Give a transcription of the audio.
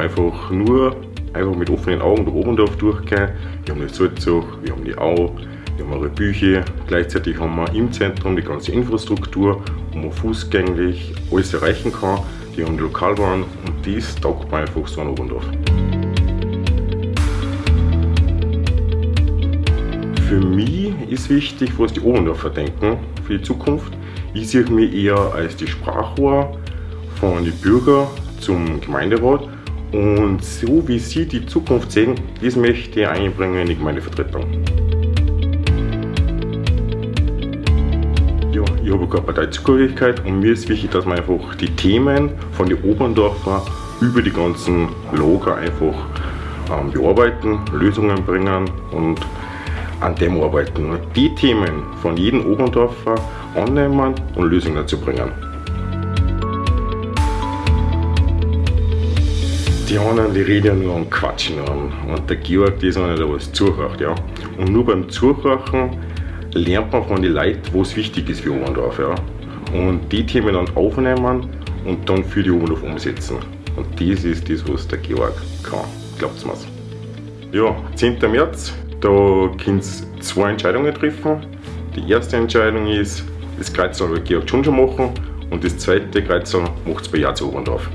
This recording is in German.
einfach nur einfach mit offenen Augen da oben drauf durchgehen. Wir haben die Salzach, wir haben die Au, wir haben eure Bücher. Gleichzeitig haben wir im Zentrum die ganze Infrastruktur, wo man fußgängig alles erreichen kann. Die haben die Lokalbahn und das taugt man einfach so an Oberndorf. Für mich ist wichtig, was die Oberndorfer denken für die Zukunft. Ich sehe mich eher als die Sprachrohr von den Bürgern zum Gemeinderat und so wie Sie die Zukunft sehen, das möchte ich einbringen in die Gemeindevertretung. Ja, ich habe keine Parteizugehörigkeit und mir ist wichtig, dass man einfach die Themen von den Oberndorfer über die ganzen Lager einfach ähm, bearbeiten, Lösungen bringen und an dem arbeiten. Die Themen von jedem Oberndorfer annehmen und Lösungen zu bringen. Die anderen, die reden nur und quatschen an. Und der Georg, ist einer, der was zuhört, ja. Und nur beim Zuhören lernt man von den Leuten, was wichtig ist für Oberndorf, ja. Und die Themen dann aufnehmen und dann für die Oberndorf umsetzen. Und das ist das, was der Georg kann. Glaubt's mir's. Ja, 10. März, da könnt ihr zwei Entscheidungen treffen. Die erste Entscheidung ist, das Kreuz soll Georg schon schon machen und das zweite Kreuz macht es bei Ja zu Oberndorf.